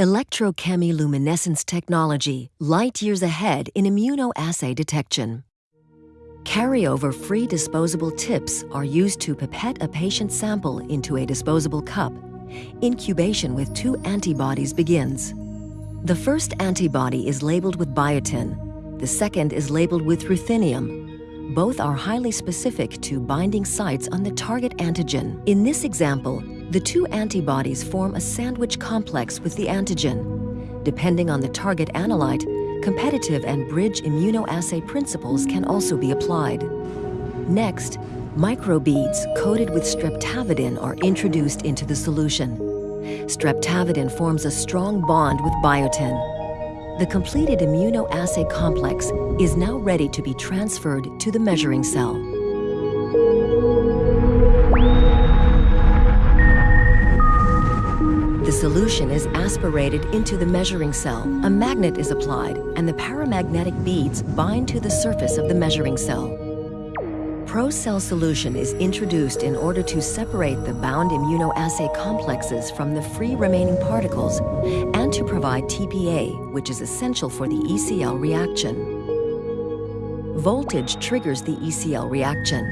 electrochemiluminescence technology light years ahead in immunoassay detection. Carryover-free disposable tips are used to pipette a patient sample into a disposable cup. Incubation with two antibodies begins. The first antibody is labeled with biotin. The second is labeled with ruthenium. Both are highly specific to binding sites on the target antigen. In this example, the two antibodies form a sandwich complex with the antigen. Depending on the target analyte, competitive and bridge immunoassay principles can also be applied. Next, microbeads coated with streptavidin are introduced into the solution. Streptavidin forms a strong bond with biotin. The completed immunoassay complex is now ready to be transferred to the measuring cell. The solution is aspirated into the measuring cell. A magnet is applied, and the paramagnetic beads bind to the surface of the measuring cell. ProCell solution is introduced in order to separate the bound immunoassay complexes from the free remaining particles and to provide TPA, which is essential for the ECL reaction. Voltage triggers the ECL reaction.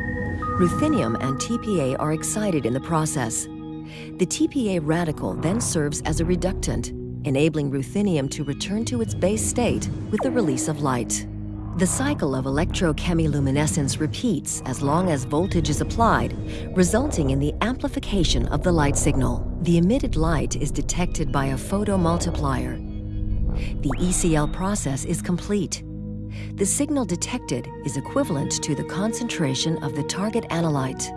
Ruthenium and TPA are excited in the process. The TPA radical then serves as a reductant, enabling ruthenium to return to its base state with the release of light. The cycle of electrochemiluminescence repeats as long as voltage is applied, resulting in the amplification of the light signal. The emitted light is detected by a photomultiplier. The ECL process is complete. The signal detected is equivalent to the concentration of the target analyte.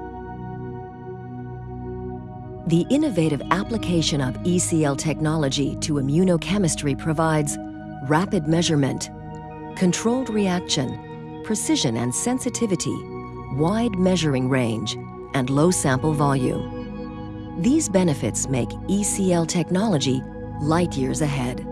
The innovative application of ECL technology to immunochemistry provides rapid measurement, controlled reaction, precision and sensitivity, wide measuring range, and low sample volume. These benefits make ECL technology light years ahead.